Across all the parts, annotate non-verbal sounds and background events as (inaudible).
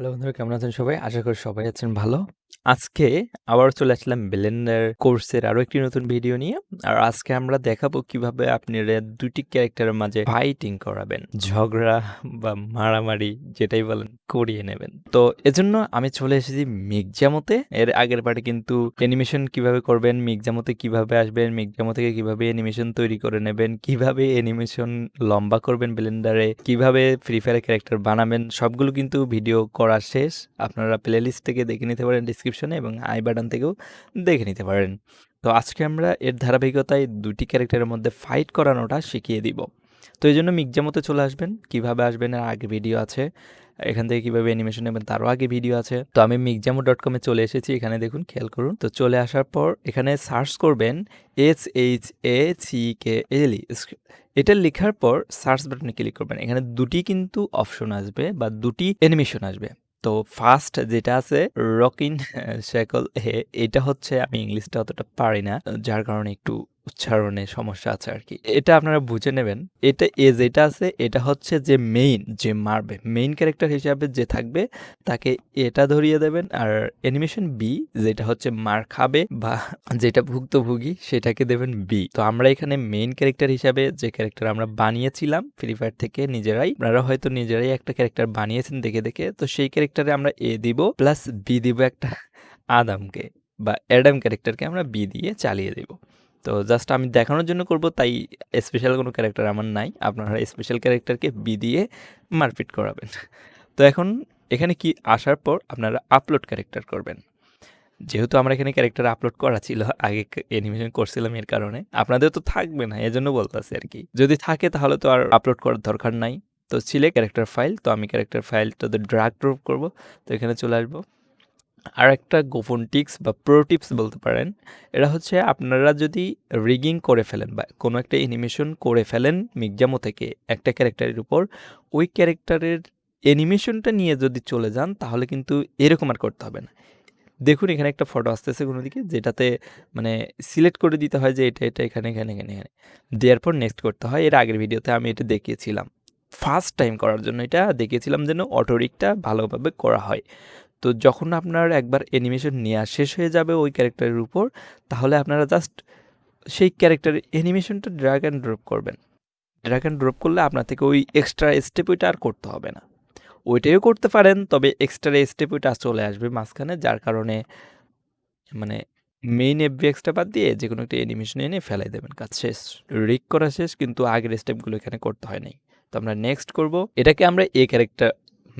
Hello বন্ধুরা কেমন আছেন সবাই? আশা করি সবাই আছেন ভালো। আজকে আবারও চলে আসলাম ব্লেন্ডার কোর্সের আরও একটি নতুন ভিডিও নিয়ে। আর আজকে আমরা দেখাবো কীভাবে আপনারা ২ টি ক্যারেক্টারের মাঝে ফাইটিং করাবেন। ঝগড়া বা মারামারি যেটাই বলেন করিয়ে নেবেন। তো এজন্য আমি চলে এসেছি মিগজামোতে। এর আগের পার্টে কিন্তু অ্যানিমেশন কীভাবে করবেন, মিগজামোতে কীভাবে আসবেন, মিগজামো থেকে কীভাবে অ্যানিমেশন তৈরি করে নেবেন, কীভাবে অ্যানিমেশন লম্বা করবেন ব্লেন্ডারে, কীভাবে ফ্রি ফায়ারের ক্যারেক্টার বানাবেন সবগুলো কিন্তু ভিডিও করা শেষ। আপনারা প্লেলিস্ট থেকে দেখে নিতে পারেন ডিসক্রিপশনে এবং আই বাটন থেকেও দেখে নিতে পারেন। তো আজকে আমরা এর ধারাবাহিকতায় দুটি ক্যারেক্টারের মধ্যে ফাইট করানোটা শিখিয়ে দিব। তো এইজন্য মিগজামোতে চলে আসবেন। কীভাবে আসবেন এর আগে ভিডিও আছে। এখান থেকে কীভাবে অ্যানিমেশন নেবেন তারও আগে ভিডিও আছে। তো আমি মিগজামো ডট কমে চলে এসেছি। এখানে দেখুন খেয়াল করুন। তো চলে আসার পর এখানে সার্চ করবেন H H A C K L এটা লেখার পর সার্চ বাটনে ক্লিক করবেন। এখানে দুটি কিন্তু অপশন আসবে বা দুটি অ্যানিমেশন আসবে। তো ফার্স্ট যেটা আছে রকিন সাইকেল হে এটা হচ্ছে আমি ইংলিশটা অতটা পারি না। যার কারণে একটু উচ্চারণে সমস্যা আছে আর কি এটা আপনারা বুঝে নেবেন। এটা এ যেটা আছে এটা হচ্ছে যে মেইন যে মারবে। মেইন ক্যারেক্টার হিসাবে যে থাকবে তাকে এটা ধরিয়ে দেবেন। আর অ্যানিমেশন বি যেটা হচ্ছে মার খাবে বা যেটা ভুক্তভোগী সেটাকে দেবেন বি। তো আমরা এখানে মেইন ক্যারেক্টার হিসাবে যে ক্যারেক্টার আমরা বানিয়েছিলাম ফ্রি ফায়ার থেকে নিজেরাই। আপনারা হয়তো নিজেরাই একটা ক্যারেক্টার বানিয়েছেন দেখে, দেখে। তো সেই ক্যারেক্টারে আমরা এ দিব প্লাস বি দিব একটা আদামকে বা অ্যাডাম ক্যারেক্টারকে আমরা বি দিয়ে চালিয়ে দিব। তো জাস্ট আমি দেখানোর জন্য করব, তাই স্পেশাল কোনো ক্যারেক্টার আমার নাই। আপনারা স্পেশাল ক্যারেক্টারকে বি দিয়ে মারপিট করাবেন। তো এখন এখানে কি আসার পর আপনারা আপলোড ক্যারেক্টার করবেন। যেহেতু আমরা এখানে ক্যারেক্টার আপলোড করা ছিল, আগে অ্যানিমেশন করছিলাম এর কারণে। আপনাদের তো থাকবে না, এজন্য বলতেছি আরকি। যদি থাকে তাহলে তো আর আপলোড করার দরকার নাই। তো ছিলে ক্যারেক্টার ফাইল তো আমি ক্যারেক্টার ফাইলটাতে ড্রাগ ড্রপ করব। তো এখানে চলে আসব। আরেকটা গোপন টিপস বা প্রো টিপস বলতে পারেন। এরা হচ্ছে আপনারা যদি রিগিং করে ফেলেন বা কোনো একটা অ্যানিমেশন করে ফেলেন মিগজামো থেকে একটা ক্যারেক্টারের উপর, ওই ক্যারেক্টারের অ্যানিমেশনটা নিয়ে যদি চলে যান তাহলে কিন্তু এরকম আর করতে হবে না। দেখুন এখানে একটা ফটো আসতেছে কোনো দিকে যেটাতে মানে সিলেক্ট করে দিতে হয় যে এটা, এটা এখানে, এখানে, এখানে, এখানে। দেওয়ার পর নেক্সট করতে হয়। এর আগের ভিডিওতে আমি এটা দেখিয়েছিলাম। ফার্স্ট টাইম করার জন্য এটা দেখিয়েছিলাম যেন অটো রিগটা ভালোভাবে করা হয়। তো যখন আপনার একবার অ্যানিমেশন নেওয়া শেষ হয়ে যাবে ওই ক্যারেক্টারের উপর, তাহলে আপনারা জাস্ট সেই ক্যারেক্টারের অ্যানিমেশনটা ড্র্যাগ অ্যান্ড ড্রপ করবেন। ড্র্যাগ অ্যান্ড ড্রপ করলে আপনার থেকে ওই এক্সট্রা স্টেপ ওইটা আর করতে হবে না। ওইটাইও করতে পারেন, তবে এক্সট্রা স্টেপ ওইটা চলে আসবে মাঝখানে, যার কারণে মানে মেইন এফবিএক্সটা বাদ দিয়ে যে কোনো একটা অ্যানিমেশন এনে ফেলাই দেবেন। কাজ শেষ। রিক করা শেষ, কিন্তু আগের স্টেপগুলো এখানে করতে হয় নাই। তো আমরা নেক্সট করব। এটাকে আমরা এ ক্যারেক্টার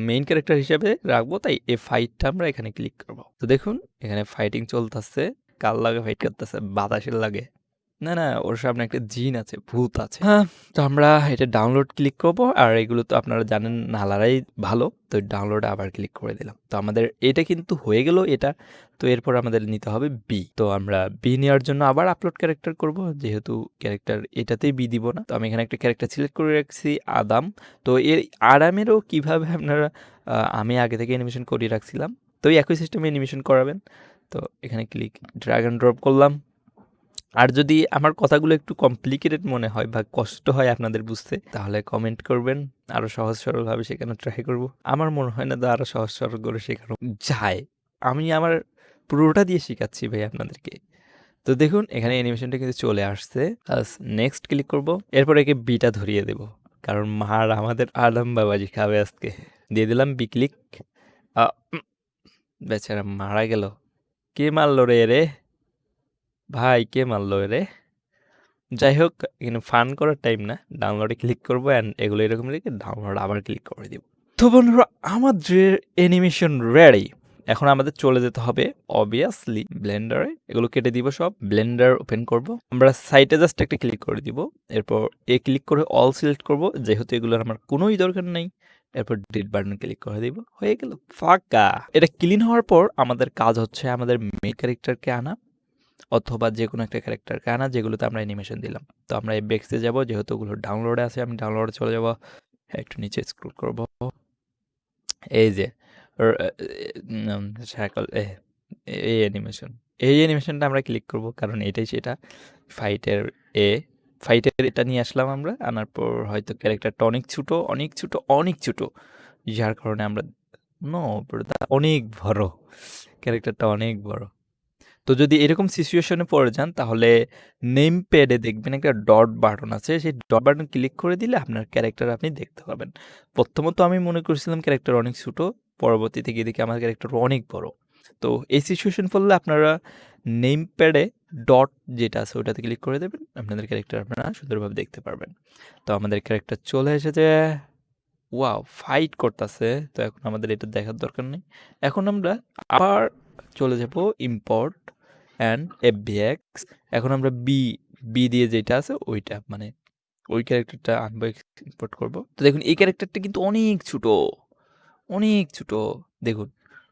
মেইন ক্যারেক্টার হিসেবে রাখব, তাই এই ফাইটটা আমরা এখানে ক্লিক করব তো দেখুন, এখানে ফাইটিং চলতেছে। কার লাগে ফাইট করতেছে? বাতাসের লাগে। না, না ওর সামনে একটা জিন আছে, ভূত আছে। হ্যাঁ, তো আমরা এটা ডাউনলোড ক্লিক করব আর এগুলো তো আপনারা জানেন নালারাই ভালো। তো ডাউনলোড আবার ক্লিক করে দিলাম। তো আমাদের এটা কিন্তু হয়ে গেল এটা। তো এরপর আমাদের নিতে হবে বি। তো আমরা বি নেওয়ার জন্য আবার আপলোড ক্যারেক্টার করব। যেহেতু ক্যারেক্টার এটাতেই বি দিব না। তো আমি এখানে একটা ক্যারেক্টার সিলেক্ট করে রাখছি আদাম। তো এই আরামেরও কীভাবে আপনারা আমি আগে থেকে অ্যানিমেশন করিয়ে রাখছিলাম। তো এই একই সিস্টেমে অ্যানিমেশন করাবেন। তো এখানে ক্লিক ড্র্যাগ অ্যান্ড ড্রপ করলাম। আর যদি আমার কথাগুলো একটু কমপ্লিকেটেড মনে হয় বা কষ্ট হয় আপনাদের বুঝতে, তাহলে কমেন্ট করবেন। আরও সহজ সরলভাবে শেখানোর ট্রাই করব। আমার মনে হয় না যে আরও সহজ সরল করে শেখানো যায়। আমি আমার পুরোটা দিয়ে শেখাচ্ছি ভাই আপনাদেরকে। তো দেখুন, এখানে অ্যানিমেশনটা কিন্তু চলে আসছে। নেক্সট ক্লিক করব। এরপর একে বিটা ধরিয়ে দেব। কারণ মার আমাদের আদম বাবাজি খাবে আজকে। দিয়ে দিলাম বি ক্লিক। বেচারা মারা গেল। কে মারলো রে এরে? ভাই, কে মারলো রে? যাই হোক, এখানে ফান করার টাইম না। ডাউনলোডে ক্লিক করব অ্যান্ড এগুলো এরকম রেখে ডাউনলোড আবার ক্লিক করে দিব। তো বন্ধুরা, আমাদের অ্যানিমেশন রেডি। এখন আমাদের চলে যেতে হবে অবভিয়াসলি ব্লেন্ডারে। এগুলো কেটে দিব সব। ব্লেন্ডার ওপেন করব। আমরা সাইটে জাস্ট একটা ক্লিক করে দিব। এরপর এ ক্লিক করে অল সিলেক্ট করব। যেহেতু এগুলোর আমার কোনোই দরকার নেই, এরপর ডিলিট বাটনে ক্লিক করে দিব। হয়ে গেল। ফাঁকা। এটা ক্লিন হওয়ার পর আমাদের কাজ হচ্ছে আমাদের মেইন ক্যারেক্টারকে আনা অথবা যেকোনো একটা ক্যারেক্টারকে আনা যেগুলোতে আমরা অ্যানিমেশন দিলাম। তো আমরা এই বেক্সে যাব যেহেতু ওগুলো ডাউনলোডে আছে আমি ডাউনলোডে চলে যাব। একটু নিচে স্ক্রল করব। এই যে এ এই অ্যানিমেশন। এই অ্যানিমেশনটা আমরা ক্লিক করব কারণ এটাই সেটা। ফাইটের এ ফাইটের এটা নিয়ে আসলাম আমরা। আনার পর হয়তো ক্যারেক্টারটা অনেক ছোট, অনেক ছোট, অনেক ছোট। যার কারণে আমরা নো অনেক বড় ক্যারেক্টারটা অনেক বড় তো যদি এরকম সিচুয়েশনে পড়ে যান, তাহলে নেম প্যাডে দেখবেন একটা ডট বাটন আছে। সেই ডট বাটন ক্লিক করে দিলে আপনার ক্যারেক্টার আপনি দেখতে পাবেন। প্রথমত আমি মনে করেছিলাম ক্যারেক্টার অনেক ছোটো, পরবর্তীতে গিয়ে দেখি আমার ক্যারেক্টার অনেক বড়। তো এই সিচুয়েশন পড়লে আপনারা নেম প্যাডে ডট যেটা আছে, ওটাতে ক্লিক করে দেবেন। আপনাদের ক্যারেক্টার আপনারা সুন্দরভাবে দেখতে পারবেন। তো আমাদের ক্যারেক্টার চলে এসেছে। ওয়াও ফাইট করতেছে। তো এখন আমাদের এটা দেখার দরকার নেই। এখন আমরা আবার চলে যাব ইম্পোর্ট অ্যান্ড এফবিএক্স এখন আমরা বি বি দিয়ে যেটা আছে ওইটা মানে ওই ক্যারেক্টারটা আনব ইম্পোর্ট করব। তো দেখুন, এই ক্যারেক্টারটা কিন্তু অনেক ছোট অনেক ছোট। দেখুন,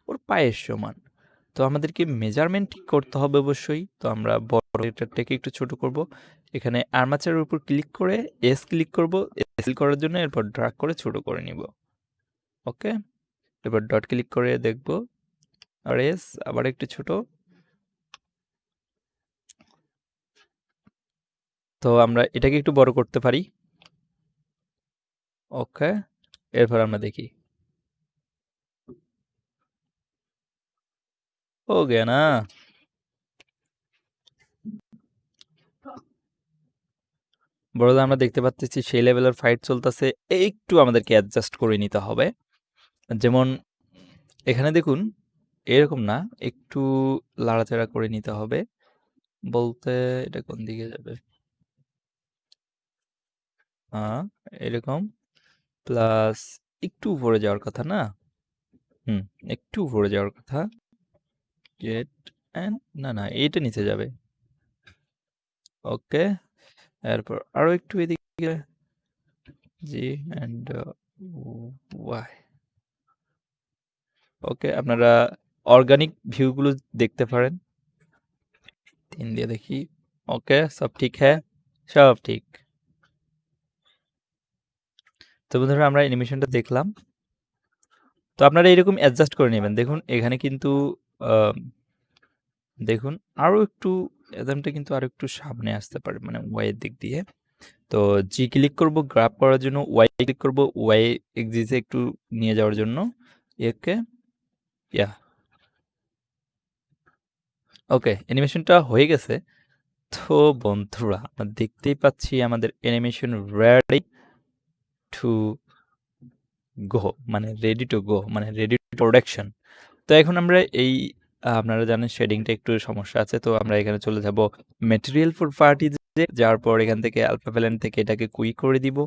ওর পায়ের সমান। তো আমাদেরকে মেজারমেন্ট ঠিক করতে হবে অবশ্যই? তো আমরা বড় ক্যারেক্টারটাকে একটু ছোট করব। এখানে আর্মাচারের উপর ক্লিক করে এস ক্লিক করব। এস করার জন্য এরপর ড্রাগ করে ছোট করে নিব। ওকে এবার ডট ক্লিক করে দেখব। আর এস আবার একটু ছোট। তো আমরা এটাকে একটু বড় করতে পারি। ওকে এরপর আমরা দেখি। ও না বড়দা আমরা দেখতে পাচ্ছি সেই লেভেলের ফাইট চলতেছে, একটু আমাদেরকে অ্যাডজাস্ট করে নিতে হবে। যেমন, এখানে দেখুন এরকম না। একটু লাড়াচাড়া করে নিতে হবে। বলতে এটা কোন দিকে যাবে? হ্যাঁ এরকম। প্লাস একটু উপরে যাওয়ার কথা না? হুম, একটু উপরে যাওয়ার কথা। গেট অ্যান্ড না না এটা নিচে যাবে। ওকে, এরপর আরও একটু এদিকে। G and Y. ওকে, আপনারা অর্গানিক ভিউগুলো দেখতে পারেন। তিন দিয়ে দেখি। ওকে সব ঠিক হ্যাঁ? সব ঠিক। তো বন্ধুরা, আমরা অ্যানিমেশনটা দেখলাম। তো আপনারা এরকম অ্যাডজাস্ট করে নেবেন। দেখুন, এখানে কিন্তু দেখুন আরও একটু অ্যাদামটা কিন্তু আরও একটু সামনে আসতে পারে মানে ওয়াইয়ের দিক দিয়ে। তো জি ক্লিক করব গ্রাফ করার জন্য ওয়াই ক্লিক করব ওয়াই এক্সিসে একটু নিয়ে যাওয়ার জন্য। একে ইয়া ওকে অ্যানিমেশনটা হয়ে গেছে। তো বন্ধুরা, আমরা দেখতেই পাচ্ছি আমাদের অ্যানিমেশন রেডি টু গো মানে রেডি টু গো মানে রেডি টু প্রোডাকশন তো এখন আমরা এই, আপনারা জানেন শেডিংটা একটু সমস্যা আছে, তো আমরা এখানে চলে যাব মেটেরিয়াল ফর পার্টি যাওয়ার পর এখান থেকে আলফা প্যালেন্ট থেকে এটাকে কুইক করে দিব।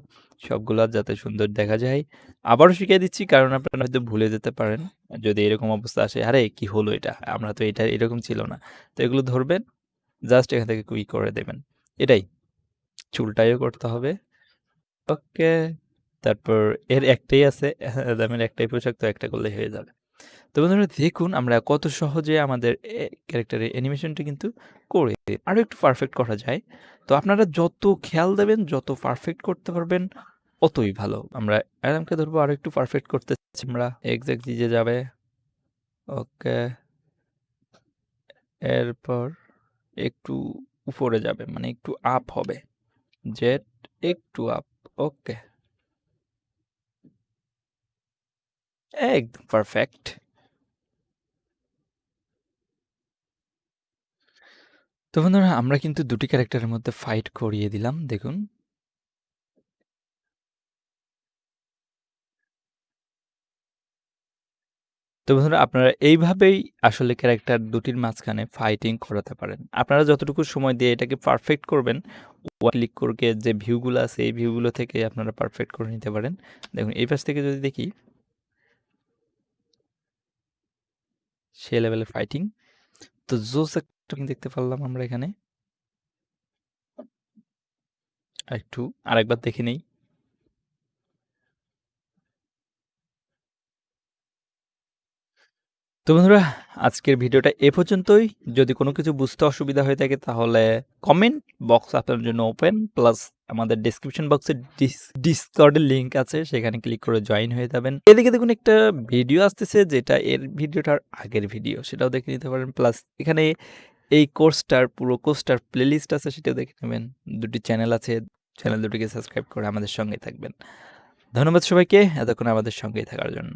সবগুলো যাতে সুন্দর দেখা যায়। আবারও শিখিয়ে দিচ্ছি, কারণ আপনারা হয়তো ভুলে যেতে পারেন। যদি এরকম অবস্থা আসে, আরে, কি হলো এটা? আমরা তো এটা এরকম ছিল না। তো এগুলো ধরবেন জাস্ট এখান থেকে কুইক করে দেবেন। এটাই। চুলটাইও করতে হবে। ওকে তারপর এর একটাই আছে, (laughs) দামের একটাই পোশাক, তো একটা করলেই হয়ে যাবে। তো বন্ধুরা দেখুন আমরা কত সহজে আমাদের ক্যারেক্টারের অ্যানিমেশনটা কিন্তু করে আরও একটু পারফেক্ট করা যায়। তো আপনারা যত খেয়াল দেবেন, যত পারফেক্ট করতে পারবেন অতই ভালো। আমরা অ্যাডামকে ধরবো আরও একটু পারফেক্ট করতে চাচ্ছি। আমরা এক্স্যাক্ট যে যাবে। ওকে। এরপর একটু উপরে যাবে মানে একটু আপ হবে। জেট একটু আপ ওকে। একদম পারফেক্ট তো বন্ধুরা, আমরা কিন্তু দুটি ক্যারেক্টারের মধ্যে ফাইট করিয়ে দিলাম, দেখুন। তো বন্ধুরা, আপনারা এইভাবেই আসলে ক্যারেক্টার দুটির মাঝখানে ফাইটিং করাতে পারেন। আপনারা যতটুকু সময় দিয়ে এটাকে পারফেক্ট করবেন ক্লিক করে যে ভিউগুলো আছে, এই ভিউগুলো থেকে আপনারা পারফেক্ট করে নিতে পারেন। দেখুন, এই পাশ থেকে যদি দেখি, সে লেভেলে ফাইটিং। তো জোস একটা দেখতে পারলাম আমরা এখানে। একটু, আরেকবার দেখে নেই। তো বন্ধুরা, আজকের ভিডিওটা এ পর্যন্তই। যদি কোনো কিছু বুঝতে অসুবিধা হয়ে থাকে তাহলে কমেন্ট বক্স আপনার জন্য ওপেন প্লাস আমাদের ডিসক্রিপশন বক্সে ডিসকর্ডের লিঙ্ক আছে, সেখানে ক্লিক করে জয়েন হয়ে যাবেন। এদিকে দেখুন একটা ভিডিও আসতেছে, যেটা এর ভিডিওটার আগের ভিডিও সেটাও দেখে নিতে পারেন। প্লাস এখানে এই কোর্সটার, পুরো কোর্সটার প্লেলিস্ট আছে সেটা দেখে নেবেন। দুটি চ্যানেল আছে চ্যানেল দুটিকে সাবস্ক্রাইব করে আমাদের সঙ্গে থাকবেন। ধন্যবাদ সবাইকে, এতক্ষণ আমাদের সঙ্গেই থাকার জন্য।